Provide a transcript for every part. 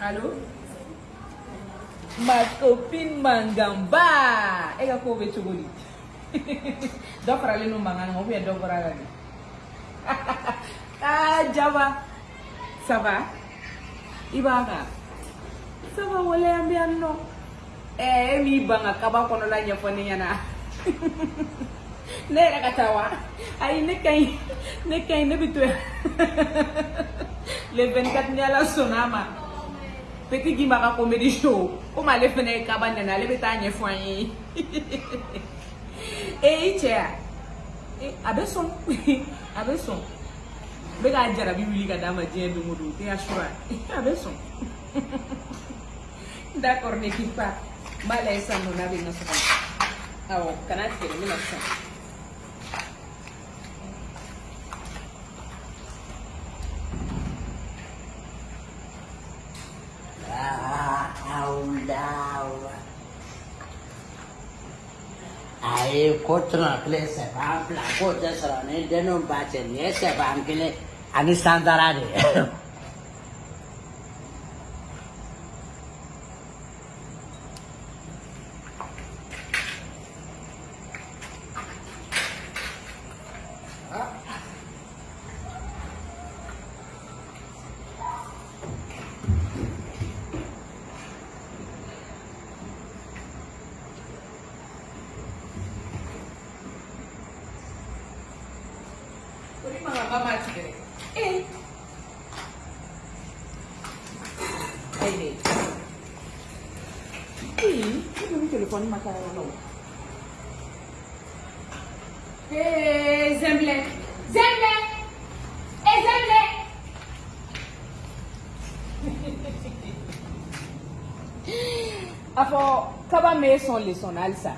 Allô Ma copine Mangamba. E ka ko bɛ cogo di? dɔ faralen no mankan kan ou bien ah Jaba, ça va? I? Ça va wale. Eh, e m'i ban ka kaba kɔnɔla ɲɛfɔ ne ɲɛna. ne yɛrɛ ka? Ayi ne ka ɲi, ne ka ne. Le 24 ni Ala. Peti gin baka komedi show. O ma le fene kaban nan ale beta nye fwanyi. Eh, e iche eh, ya. E abe son. abe son. Beka ajara bi wili ka dama jen do modo. Te ashwa. abe son. D'accord, n'équipe pas. Malais, ça, mon avis. Ah, on canal, c'est le même kotrokle sepan pelakut seserone denum bajene sepan kile Anis Santarani. mangamba mathe e telefone makaya yalo zemble. Zemble. E zemble. Eh, eh, A fɔ kaba m'e sɔn lesɔn na halisa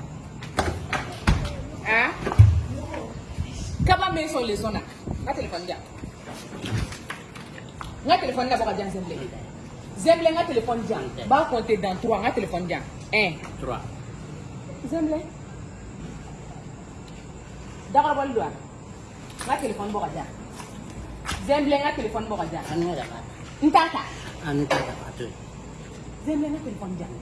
kaba m'e sɔn lesɔn na n ka telefɔni di yan n ka telefɔni labɔ ka di yan Zemblɛ Zemblɛ n ka telefɔni di yan n b'a compter dans trois n ka telefɔni di yan un trois Zemblɛ dagarabɔli don wa n ka telefɔni bɔ ka di yan Zemblɛ n ka telefɔni bɔ ka di yan an ne daga n t'a ta an ta daga to yen Zemblɛ n ka telefɔni di yan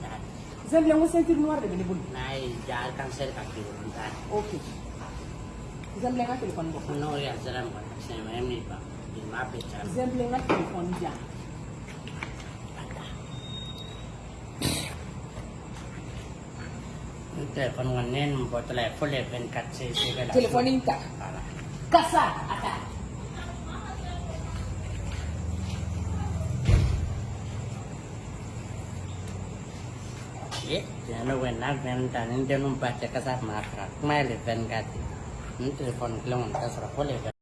Zemblɛ n ko ceinture noire de bɛ ne bolo n'a ye ja kansɛri ka k'i ok Zemblɛ n ka telefɔni bɔ n'o y'a di yan n téléphone kɔni ne ye nin bɔtɔla ye fo le 24 se se bɛ la telefɔni in ta voilà kasa a ta ye tiɲɛ ne kɔni n'a fɛn ta teléfono, que le vamos la.